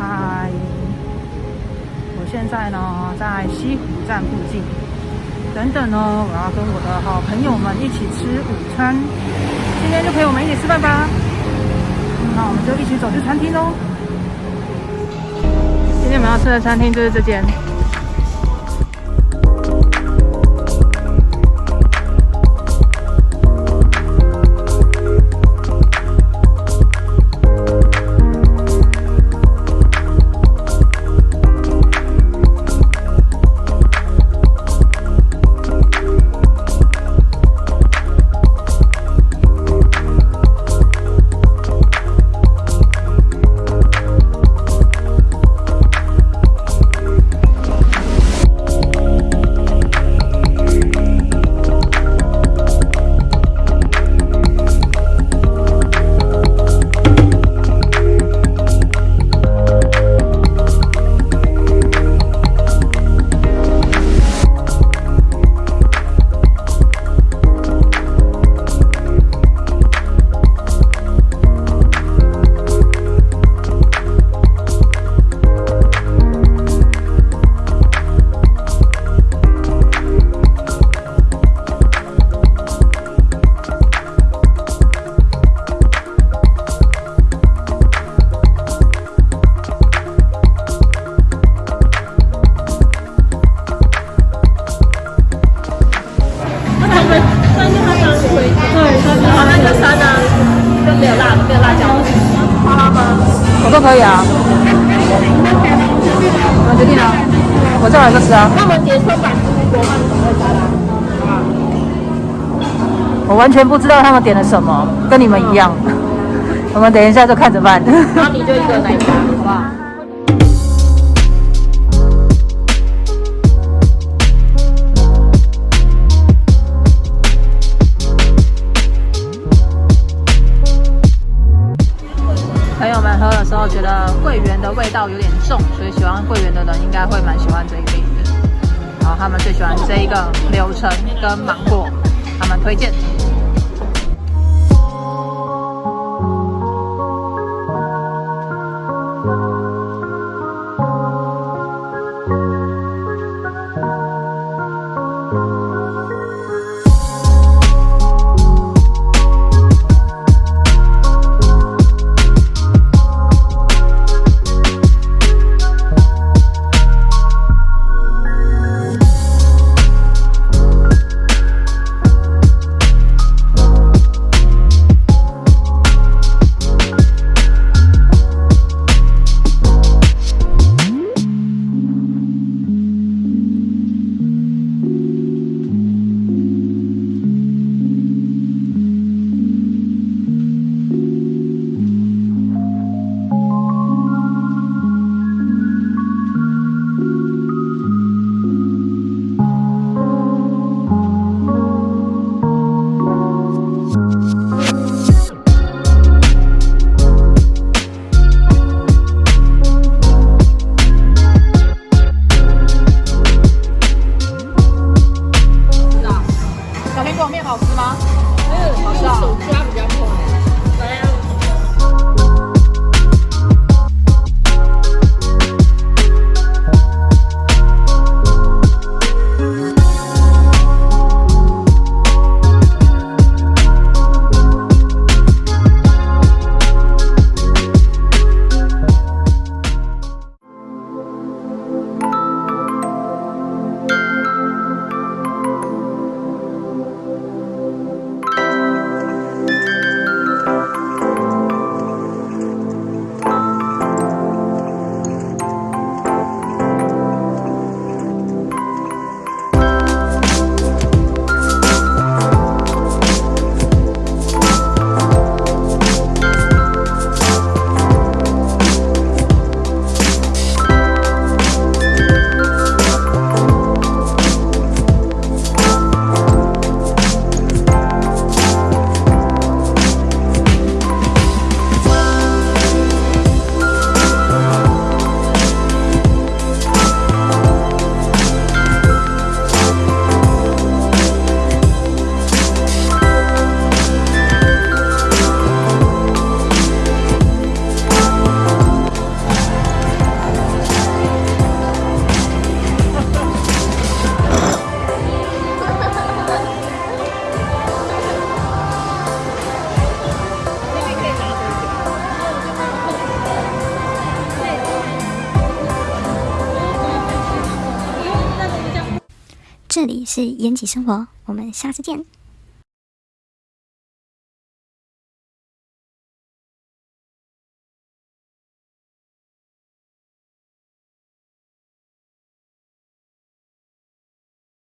嗨，我现在呢在西湖站附近。等等呢，我要跟我的好朋友们一起吃午餐。今天就陪我们一起吃饭吧。那我们就一起走去餐厅喽。今天我们要吃的餐厅就是这间。可以啊，我决定了，我再来个吃啊。我完全不知道他们点了什么，跟你们一样。我们等一下就看着办。那你就一个奶茶，好不好？味道有点重，所以喜欢桂圆的人应该会蛮喜欢这一杯的。然后他们最喜欢这一个流程跟芒果，他们推荐。这里是延吉生活，我们下次见。